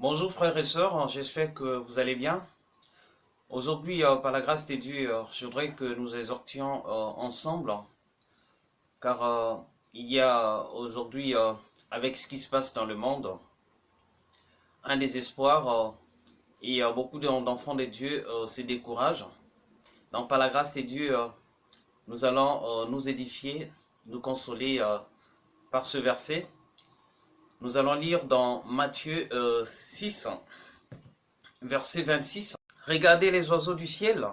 Bonjour frères et sœurs, j'espère que vous allez bien. Aujourd'hui, euh, par la grâce de Dieu, euh, je voudrais que nous exhortions euh, ensemble, car il y a aujourd'hui, avec ce qui se passe dans le monde, un désespoir et beaucoup d'enfants de Dieu se découragent. Donc par la grâce de Dieu, nous allons nous édifier, nous consoler par ce verset. Nous allons lire dans Matthieu 6, verset 26. Regardez les oiseaux du ciel.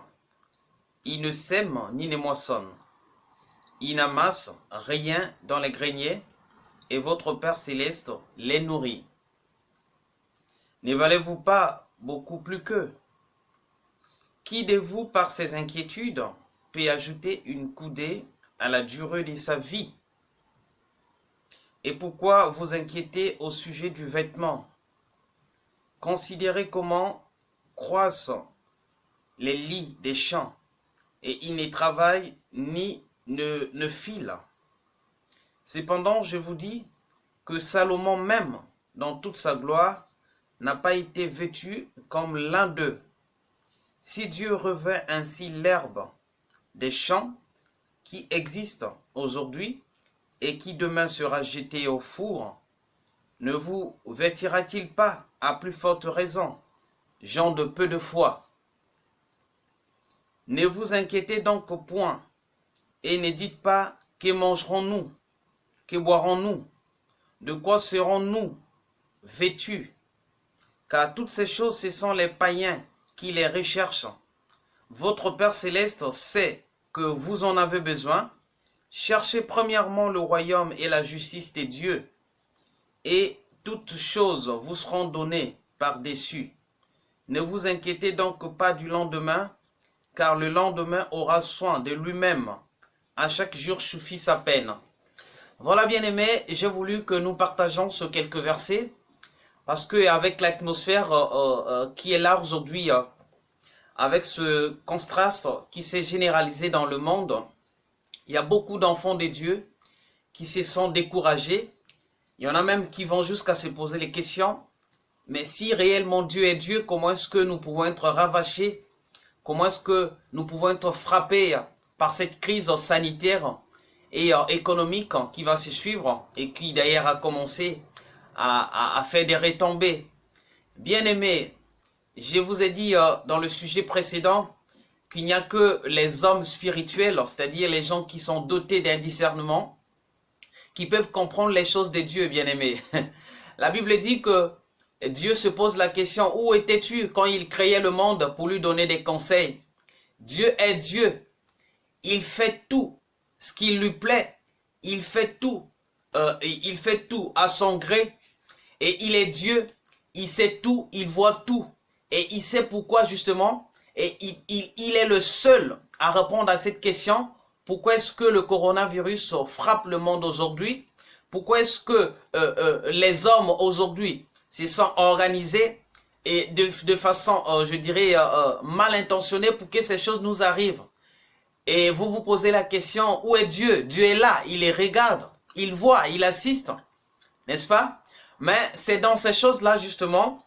Ils ne sèment ni ne moissonnent. Ils n'amassent rien dans les greniers, et votre Père céleste les nourrit. Ne valez-vous pas beaucoup plus qu'eux? Qui de vous, par ses inquiétudes, peut ajouter une coudée à la durée de sa vie? Et pourquoi vous inquiétez au sujet du vêtement? Considérez comment croissent les lits des champs, et ils ne travaillent ni ne, ne filent. Cependant, je vous dis que Salomon même, dans toute sa gloire, n'a pas été vêtu comme l'un d'eux. Si Dieu revêt ainsi l'herbe des champs qui existent aujourd'hui et qui demain sera jetée au four, ne vous vêtira-t-il pas à plus forte raison gens de peu de foi? Ne vous inquiétez donc point, et ne dites pas que mangerons-nous, que boirons-nous, de quoi serons-nous vêtus, car toutes ces choses, ce sont les païens qui les recherchent. Votre Père Céleste sait que vous en avez besoin. Cherchez premièrement le royaume et la justice de Dieu, et toutes choses vous seront données par-dessus. Ne vous inquiétez donc pas du lendemain, car le lendemain aura soin de lui-même. À chaque jour suffit sa peine. Voilà bien aimé, j'ai voulu que nous partageons ce quelques versets, parce que avec l'atmosphère euh, euh, euh, qui est là aujourd'hui, avec ce contraste qui s'est généralisé dans le monde, il y a beaucoup d'enfants de Dieu qui se sont découragés. Il y en a même qui vont jusqu'à se poser les questions, mais si réellement Dieu est Dieu, comment est-ce que nous pouvons être ravachés Comment est-ce que nous pouvons être frappés par cette crise sanitaire et euh, économique qui va se suivre et qui d'ailleurs a commencé à, faire des retombées? Bien aimé, je vous ai dit euh, dans le sujet précédent qu'il n'y a que les hommes spirituels, c'est-à-dire les gens qui sont dotés d'un discernement, qui peuvent comprendre les choses de Dieu, bien aimé. La Bible dit que Dieu se pose la question, où étais-tu quand il créait le monde pour lui donner des conseils? Dieu est Dieu. Il fait tout ce qui lui plaît. Il fait tout. Euh, il fait tout à son gré. Et il est Dieu. Il sait tout. Il voit tout. Et il sait pourquoi justement? Et il, est le seul à répondre à cette question. Pourquoi est-ce que le coronavirus frappe le monde aujourd'hui? Pourquoi est-ce que euh, euh, les hommes aujourd'hui se sont organisés et de, façon, euh, je dirais, mal intentionnée pour que ces choses nous arrivent? Et vous vous posez la question, où est Dieu? Dieu est là, il les regarde, il voit, il assiste, n'est-ce pas? Mais c'est dans ces choses-là, justement,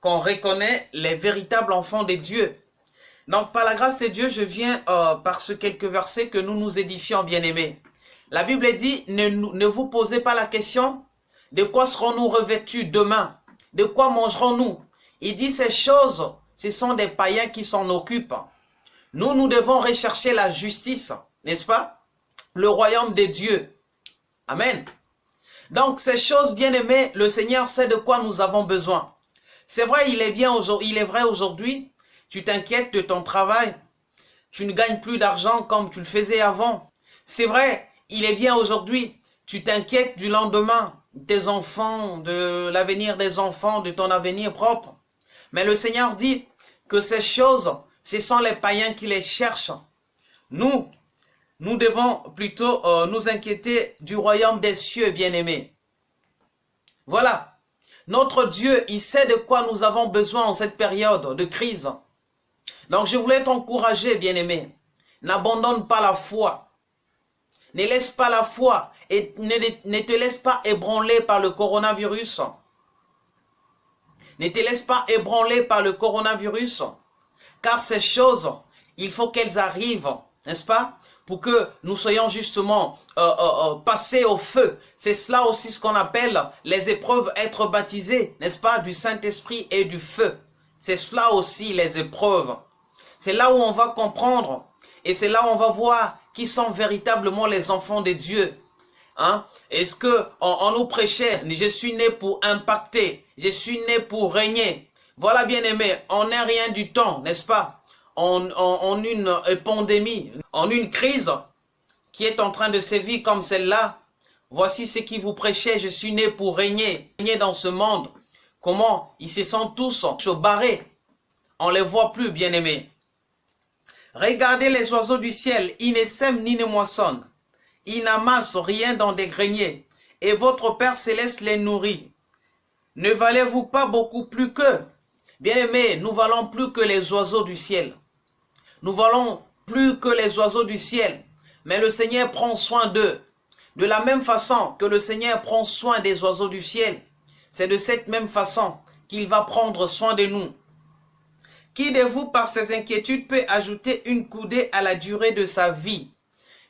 qu'on reconnaît les véritables enfants de Dieu. Donc, par la grâce de Dieu, je viens par ce quelques versets que nous nous édifions, bien-aimés. La Bible dit, ne, vous posez pas la question, de quoi serons-nous revêtus demain? De quoi mangerons-nous? Il dit ces choses, ce sont des païens qui s'en occupent. Nous, nous devons rechercher la justice, n'est-ce pas? Le royaume de Dieu. Amen. Donc ces choses, bien aimées, le Seigneur sait de quoi nous avons besoin. C'est vrai, il est, bien il est vrai aujourd'hui, tu t'inquiètes de ton travail, tu ne gagnes plus d'argent comme tu le faisais avant. C'est vrai, il est bien aujourd'hui, tu t'inquiètes du lendemain, tes enfants, de l'avenir des enfants, de ton avenir propre. Mais le Seigneur dit que ces choses, ce sont les païens qui les cherchent. Nous, nous devons plutôt euh, nous inquiéter du royaume des cieux, bien-aimés. Voilà. Notre Dieu, il sait de quoi nous avons besoin en cette période de crise. Donc je voulais t'encourager, bien-aimé. N'abandonne pas la foi. Ne laisse pas la foi et ne, te laisse pas ébranler par le coronavirus. ne te laisse pas ébranler par le coronavirus. Car ces choses, il faut qu'elles arrivent, n'est-ce pas? Pour que nous soyons justement euh, euh, euh, passés au feu. C'est cela aussi ce qu'on appelle les épreuves être baptisées, n'est-ce pas? Du Saint-Esprit et du feu. C'est cela aussi les épreuves. C'est là où on va comprendre et c'est là où on va voir qui sont véritablement les enfants de Dieu. Hein? Est-ce que on, nous prêchait, je suis né pour impacter, je suis né pour régner. Voilà bien aimé, on n'est rien du temps, n'est-ce pas? En, en, une pandémie, en une crise qui est en train de sévir comme celle-là, voici ce qui vous prêchait, je suis né pour régner, régner dans ce monde. Comment ils se sentent tous barrés. On les voit plus, bien aimés. Regardez les oiseaux du ciel, ils ne sèment ni ne moissonnent. Ils n'amassent rien dans des greniers, et votre Père céleste les nourrit. Ne valez-vous pas beaucoup plus qu'eux? Bien-aimés, nous valons plus que les oiseaux du ciel. Nous valons plus que les oiseaux du ciel. Mais le Seigneur prend soin d'eux. De la même façon que le Seigneur prend soin des oiseaux du ciel, c'est de cette même façon qu'il va prendre soin de nous. Qui de vous, par ses inquiétudes, peut ajouter une coudée à la durée de sa vie?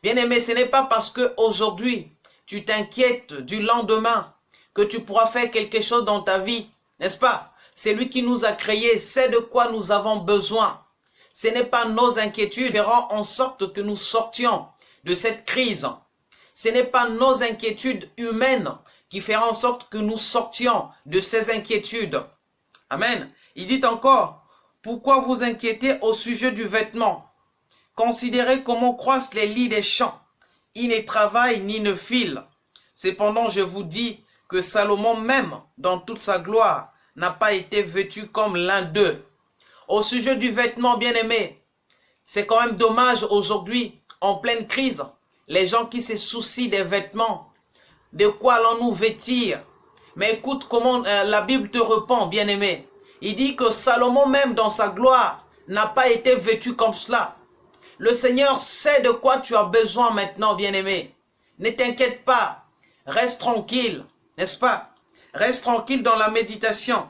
Bien-aimé, ce n'est pas parce que aujourd'hui tu t'inquiètes du lendemain que tu pourras faire quelque chose dans ta vie, n'est-ce pas? C'est lui qui nous a créés, c'est de quoi nous avons besoin. Ce n'est pas nos inquiétudes qui feront en sorte que nous sortions de cette crise. Ce n'est pas nos inquiétudes humaines qui feront en sorte que nous sortions de ces inquiétudes. Amen. Il dit encore, pourquoi vous inquiétez au sujet du vêtement? Considérez comment croissent les lits des champs. Ils ne travaillent ni ne filent. Cependant, je vous dis que Salomon même, dans toute sa gloire, n'a pas été vêtu comme l'un d'eux. Au sujet du vêtement, bien-aimé, c'est quand même dommage aujourd'hui, en pleine crise, les gens qui se soucient des vêtements. De quoi allons-nous vêtir? Mais écoute comment euh, la Bible te répond, bien-aimé. Il dit que Salomon même dans sa gloire n'a pas été vêtu comme cela. Le Seigneur sait de quoi tu as besoin maintenant, bien-aimé. Ne t'inquiète pas. Reste tranquille, n'est-ce pas? Reste tranquille dans la méditation.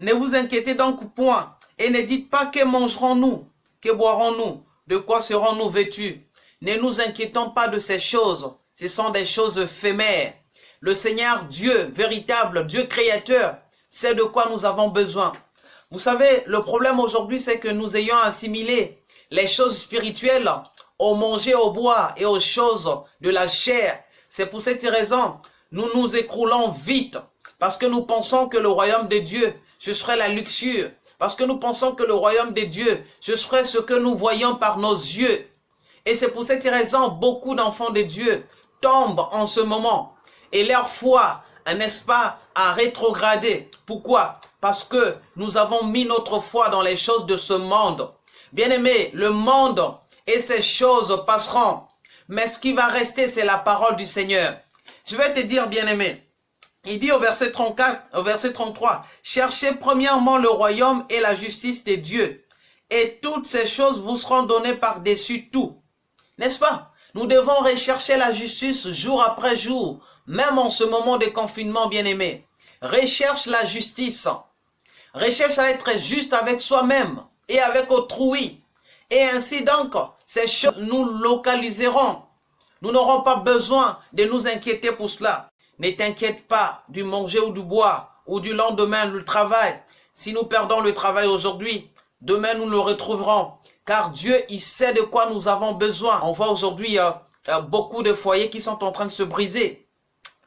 Ne vous inquiétez donc point et ne dites pas que mangerons-nous, que boirons-nous, de quoi serons-nous vêtus. Ne nous inquiétons pas de ces choses. Ce sont des choses éphémères. Le Seigneur Dieu, véritable Dieu créateur, c'est de quoi nous avons besoin. Vous savez, le problème aujourd'hui, c'est que nous ayons assimilé les choses spirituelles au manger, au boire et aux choses de la chair. C'est pour cette raison, nous nous écroulons vite parce que nous pensons que le royaume de Dieu, ce serait la luxure. Parce que nous pensons que le royaume de Dieu, ce serait ce que nous voyons par nos yeux. Et c'est pour cette raison, beaucoup d'enfants de Dieu tombent en ce moment. Et leur foi n'est-ce pas, à rétrograder. Pourquoi? Parce que nous avons mis notre foi dans les choses de ce monde. Bien-aimé, le monde et ces choses passeront. Mais ce qui va rester, c'est la parole du Seigneur. Je vais te dire, bien-aimé, il dit au verset 34, au verset 33, « Cherchez premièrement le royaume et la justice de Dieu, et toutes ces choses vous seront données par-dessus tout. » N'est-ce pas? Nous devons rechercher la justice jour après jour, même en ce moment de confinement bien-aimé, recherche la justice. Recherche à être juste avec soi-même et avec autrui. Et ainsi donc, ces choses nous localiseront. Nous n'aurons pas besoin de nous inquiéter pour cela. Ne t'inquiète pas du manger ou du boire ou du lendemain le travail. Si nous perdons le travail aujourd'hui, demain nous le retrouverons. Car Dieu, il sait de quoi nous avons besoin. On voit aujourd'hui euh, euh, beaucoup de foyers qui sont en train de se briser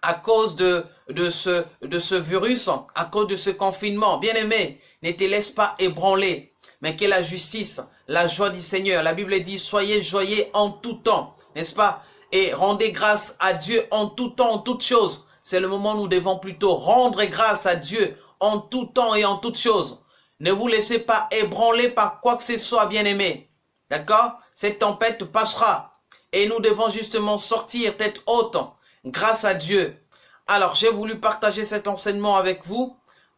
à cause de, ce virus, à cause de ce confinement. Bien-aimé, ne te laisse pas ébranler, mais que la justice, la joie du Seigneur. La Bible dit, soyez joyeux en tout temps, n'est-ce pas? Et rendez grâce à Dieu en tout temps, en toutes choses. C'est le moment où nous devons plutôt rendre grâce à Dieu en tout temps et en toutes choses. Ne vous laissez pas ébranler par quoi que ce soit, bien-aimé. D'accord? Cette tempête passera. Et nous devons justement sortir tête haute grâce à Dieu. Alors, j'ai voulu partager cet enseignement avec vous.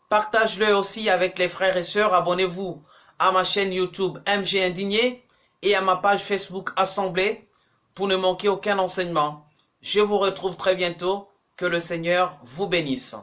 Partage-le aussi avec les frères et sœurs. Abonnez-vous à ma chaîne YouTube MG Indigné et à ma page Facebook Assemblée pour ne manquer aucun enseignement. Je vous retrouve très bientôt. Que le Seigneur vous bénisse.